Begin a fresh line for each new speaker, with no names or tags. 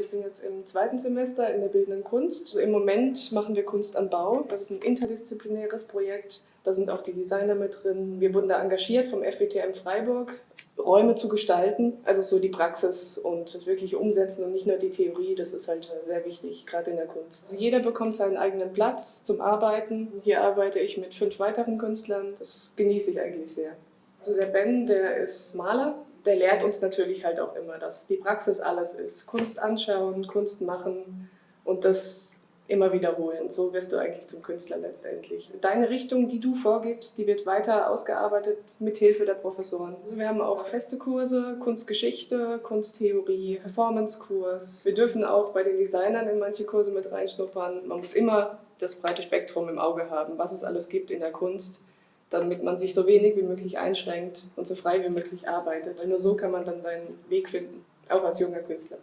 Ich bin jetzt im zweiten Semester in der Bildenden Kunst. Also Im Moment machen wir Kunst am Bau. Das ist ein interdisziplinäres Projekt. Da sind auch die Designer mit drin. Wir wurden da engagiert vom FWTM Freiburg, Räume zu gestalten. Also so die Praxis und das wirkliche Umsetzen und nicht nur die Theorie. Das ist halt sehr wichtig, gerade in der Kunst. Also jeder bekommt seinen eigenen Platz zum Arbeiten. Hier arbeite ich mit fünf weiteren Künstlern. Das genieße ich eigentlich sehr. Also der Ben, der ist Maler der lehrt uns natürlich halt auch immer, dass die Praxis alles ist. Kunst anschauen, Kunst machen und das immer wiederholen. So wirst du eigentlich zum Künstler letztendlich. Deine Richtung, die du vorgibst, die wird weiter ausgearbeitet mit Hilfe der Professoren. Also wir haben auch feste Kurse, Kunstgeschichte, Kunsttheorie, Performancekurs. Wir dürfen auch bei den Designern in manche Kurse mit reinschnuppern. Man muss immer das breite Spektrum im Auge haben, was es alles gibt in der Kunst damit man sich so wenig wie möglich einschränkt und so frei wie möglich arbeitet. Weil nur so kann man dann seinen Weg finden, auch als junger Künstler.